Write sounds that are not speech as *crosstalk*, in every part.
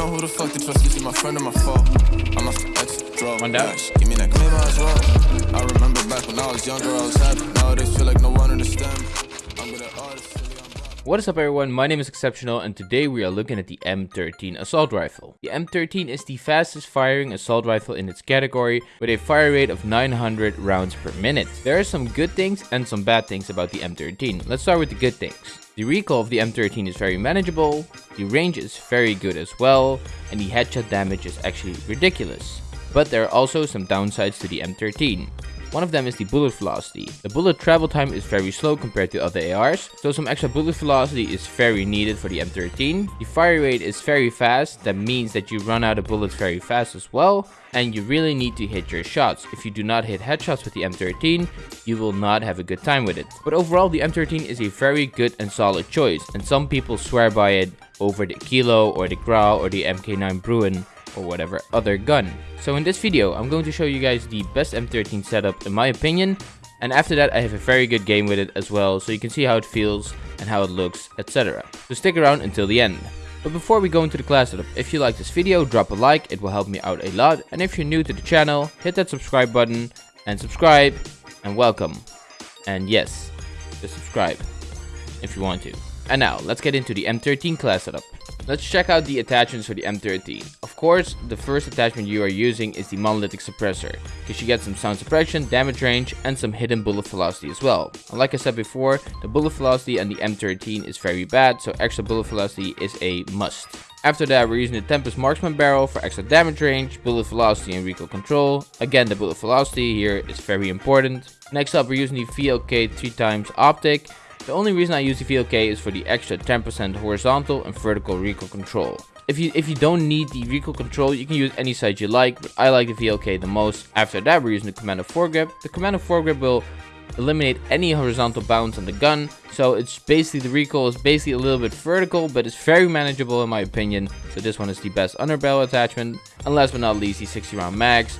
know who the fuck to trust. Is he my friend or my foe? I'm the exit, drove. One down. Give me that claim as well. I remember back when I was younger, I was happy. Nowadays feel like no one understands. I'm good at What is up everyone, my name is Exceptional and today we are looking at the M13 assault rifle. The M13 is the fastest firing assault rifle in its category with a fire rate of 900 rounds per minute. There are some good things and some bad things about the M13. Let's start with the good things. The recoil of the M13 is very manageable, the range is very good as well, and the headshot damage is actually ridiculous. But there are also some downsides to the M13. One of them is the bullet velocity. The bullet travel time is very slow compared to other ARs, so some extra bullet velocity is very needed for the M13. The fire rate is very fast, that means that you run out of bullets very fast as well, and you really need to hit your shots. If you do not hit headshots with the M13, you will not have a good time with it. But overall, the M13 is a very good and solid choice, and some people swear by it over the Kilo or the Grau or the MK9 Bruen or whatever other gun. So in this video, I'm going to show you guys the best M13 setup in my opinion, and after that I have a very good game with it as well, so you can see how it feels and how it looks, etc. So stick around until the end. But before we go into the class setup, if you like this video, drop a like, it will help me out a lot, and if you're new to the channel, hit that subscribe button, and subscribe, and welcome. And yes, just subscribe, if you want to. And now, let's get into the M13 class setup. Let's check out the attachments for the M13. Of course, the first attachment you are using is the monolithic suppressor, because you get some sound suppression, damage range, and some hidden bullet velocity as well. And like I said before, the bullet velocity on the M13 is very bad, so extra bullet velocity is a must. After that, we're using the Tempus Marksman Barrel for extra damage range, bullet velocity, and recoil control. Again, the bullet velocity here is very important. Next up, we're using the VLK 3x optic. The only reason I use the VLK is for the extra 10% horizontal and vertical recoil control. If you if you don't need the recoil control, you can use any sight you like, but I like the VLK the most. After that, we're using the Commando foregrip. The Commando foregrip will eliminate any horizontal bounce on the gun, so it's basically, the recoil is basically a little bit vertical, but it's very manageable in my opinion, so this one is the best underbarrel attachment. And last but not least, the 60 round mags.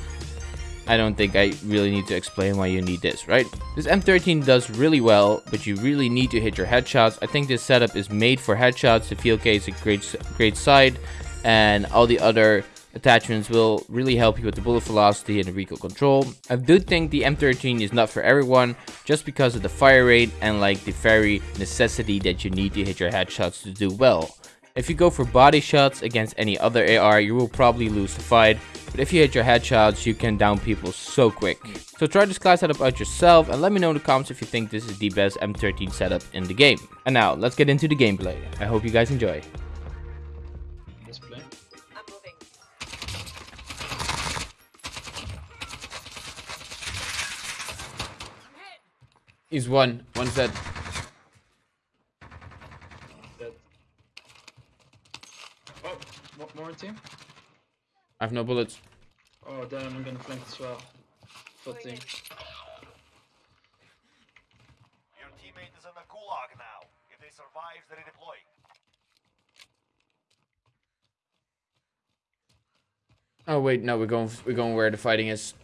I don't think I really need to explain why you need this, right? This M13 does really well, but you really need to hit your headshots. I think this setup is made for headshots. The VLK is a great, great side, and all the other attachments will really help you with the bullet velocity and the recoil control. I do think the M13 is not for everyone, just because of the fire rate and like the very necessity that you need to hit your headshots to do well. If you go for body shots against any other AR, you will probably lose the fight, but if you hit your headshots, you can down people so quick. So try this class setup out yourself and let me know in the comments if you think this is the best M13 setup in the game. And now, let's get into the gameplay. I hope you guys enjoy. Display. I'm moving. He's one. One's dead. Dead. Oh, more, more team. I have no bullets. Oh, damn, I'm gonna flank as well. Full team. Your teammate is in the gulag now. If they survive, they redeploy. Oh wait, no, we're going we're going where the fighting is.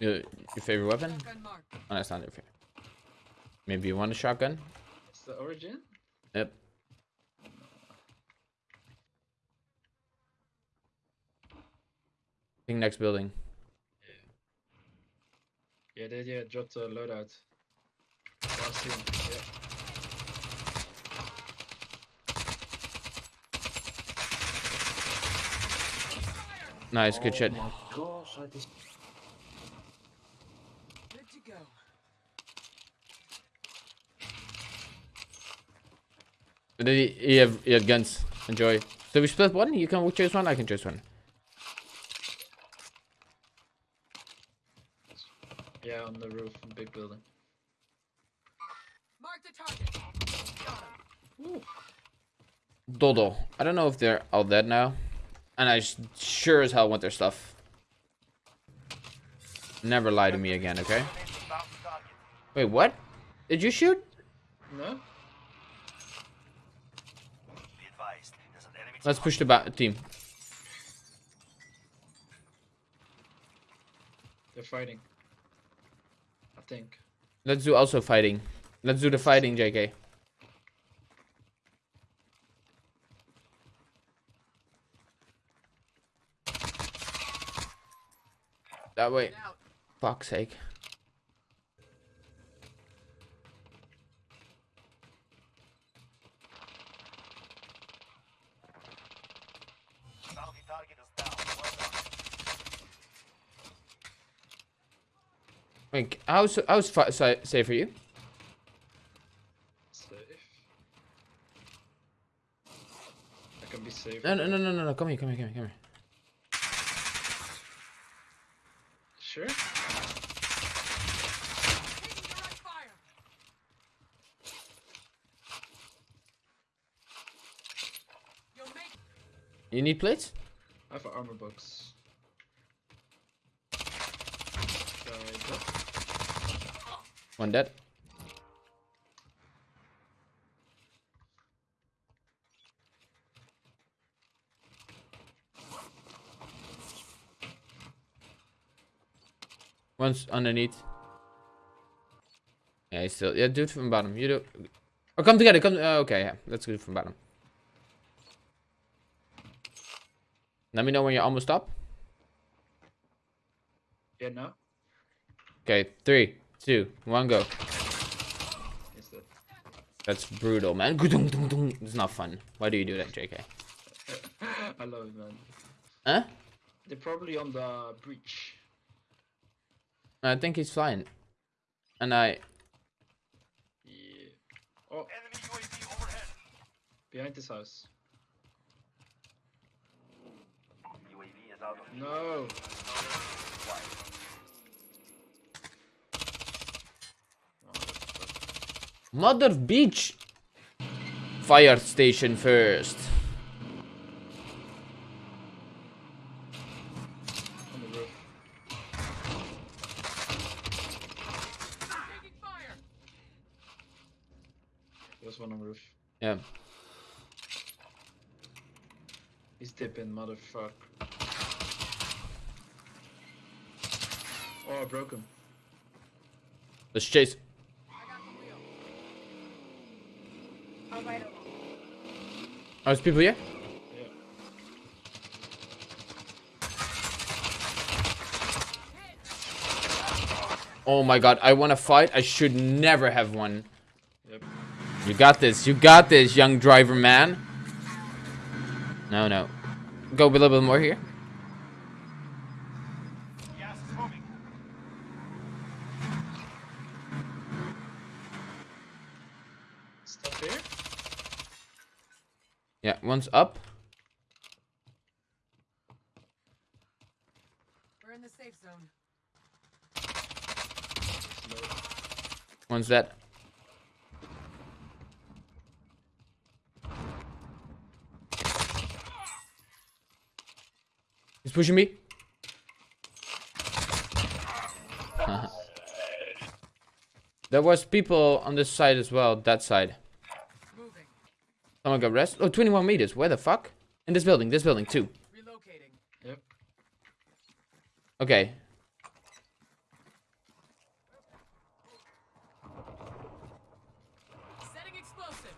Your, your favorite weapon? Gun mark. Oh, that's not your favorite. Maybe you want a shotgun? It's the origin? Yep. Think next building. Yeah, they yeah, dropped a loadout. Last team, yeah. Nice, good shit. Good to go. Did he, he have he had guns. Enjoy. So we split one? You can choose one, I can choose one. On the roof, of big building. Mark the target. Got him. Dodo. I don't know if they're all dead now. And I sure as hell want their stuff. Never lie to me again, okay? Wait, what? Did you shoot? No? Be advised, there's an enemy Let's push the ba team. They're fighting think. Let's do also fighting. Let's do the fighting, JK. That way. Fuck's sake. Wait, how's how's fi- si- safe for you? Safe. I can be safe. No, no, no, no, no, no. Come here, come here, come here, come here. Sure. Taking direct fire. You'll You need plates? I have an armor box. Guy drop. One dead. One's underneath. Yeah, he's still. Yeah, do it from bottom. You do. Oh, come together. Come. Uh, okay, yeah. Let's do it from bottom. Let me know when you're almost up. Yeah, no. Okay, three, two, one, go. That's brutal, man. It's not fun. Why do you do that, JK? *laughs* I love it, man. Huh? They're probably on the breach. I think he's flying. And I. Yeah. Oh, Enemy UAV overhead. behind this house. UAV is out of No. Mother beach! Fire station first. On the roof. There's one on the roof. Yeah. He's dipping, motherfucker. Oh, I broke him. Let's chase. I got the wheel. I'll ride over. Oh, there's people here? Yeah. Oh my god, I want to fight. I should never have won. Yep. You got this. You got this, young driver man. No, no. Go a little bit more here. Gas is moving. Stuff here? Yeah, one's up. We're in the safe zone. One's dead. He's pushing me. *laughs* there was people on this side as well, that side. Moving. Someone got rest. Oh, 21 meters. Where the fuck? In this building, this building too. Relocating. Yep. Okay. Setting explosive.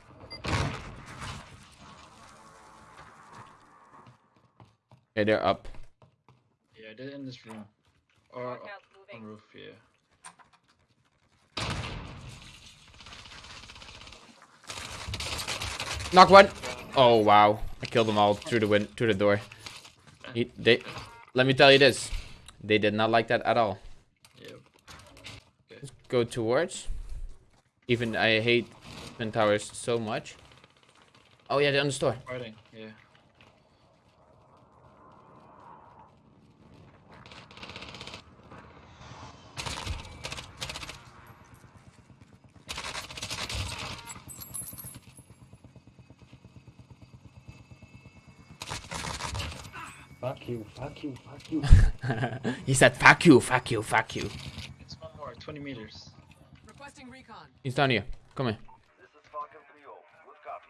Okay, they're up. Yeah, they're in this room. Or on roof, yeah. Knock one. Oh wow, I killed them all through the win through the door. He, they, let me tell you this, they did not like that at all. Yep. Let's go towards. Even I hate twin towers so much. Oh yeah, they're on the store. Fighting, yeah. You, fuck you, fuck you. *laughs* he said, "Fuck you, fuck you, fuck you." It's one more, 20 meters. Requesting recon. He's down here. Come here. This is Falcon 3-0. Good copy.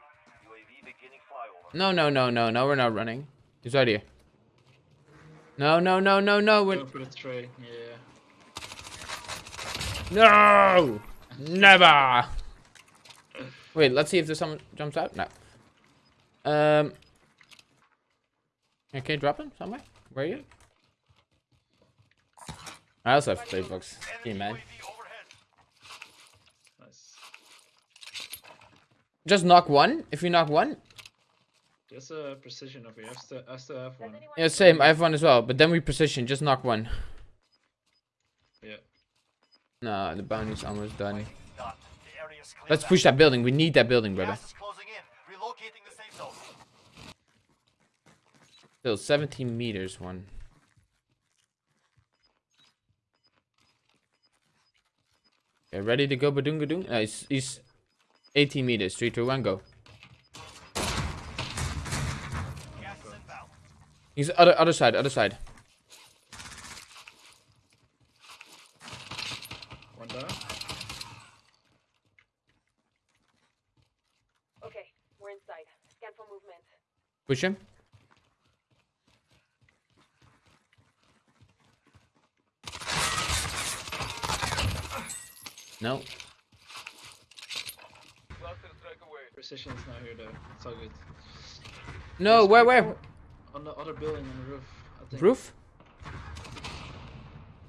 UAV beginning flyover. No, no, no, no, no. We're not running. He's right here. No, no, no, no, no. We're Go for the tray, yeah. no, never. Wait, let's see if there's someone jumps out. No. Um. Okay, drop him somewhere. Where are you? I also have play box. Hey, man. UAV. Nice. Just knock one. If you knock one, Just a precision over here. I still, I still have one. yeah, same. I have one as well. But then we precision. Just knock one. Yeah. Nah, the bounty's almost done. Done. The area is clear Let's push that building. We need that building, brother. Gas is closing in. Relocating the safe zone. Still 17 meters one. Okay, ready to go badungadung? Uh, he's, he's 18 meters. 3, 2, 1, go. Gas is inbound. He's other other side, other side. One down. Okay, we're inside. Scan for movement. Push him. No. Precision is not here though. It's all good. No, There's where, where? On the other building on the roof. I think. Roof?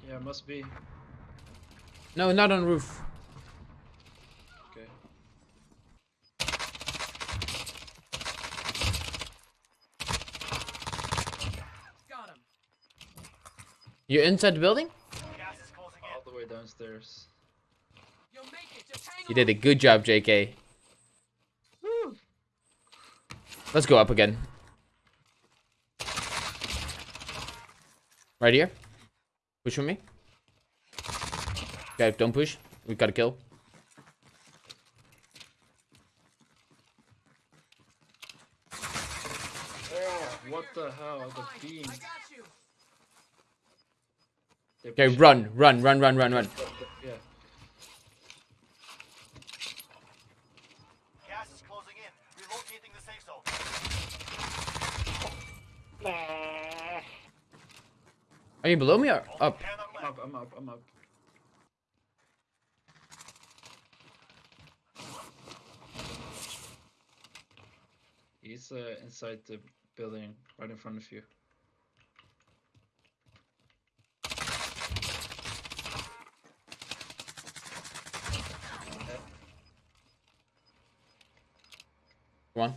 Yeah, must be. No, not on roof. Okay. Got him. You're inside the building? Gas is closing in. All the way downstairs. You'll make it. Just hang You did a good job, JK. Let's go up again. Right here. Push for me. Okay, don't push. We gotta kill. Oh, what the hell? The beam. I got you. They Okay, run, run, run, run, run, run. Yeah. Gas is closing in. Relocating the safe zone. Are you below me or up? I'm up, I'm up, I'm up. He's uh, inside the building right in front of you. Come on.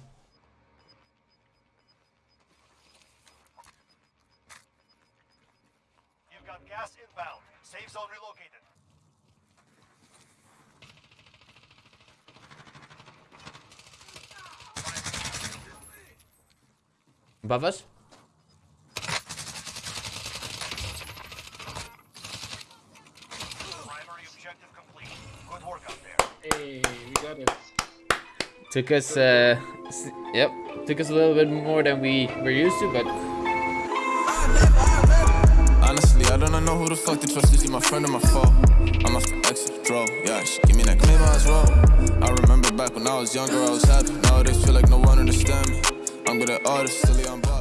You've got gas inbound. Safe zone relocated. Above us? Primary objective complete. Good work out there. Hey, we got it. Took us, uh, yep. Took us a little bit more than we were used to, but Honestly, I don't know who the fuck to trust. Is he my friend or my foe? I'm off the exit, draw. Yeah, she give me that I was wrong. I remember back when I was younger, I was happy. Nowadays, feel like no one understand me. I'm good at artists, silly, I'm.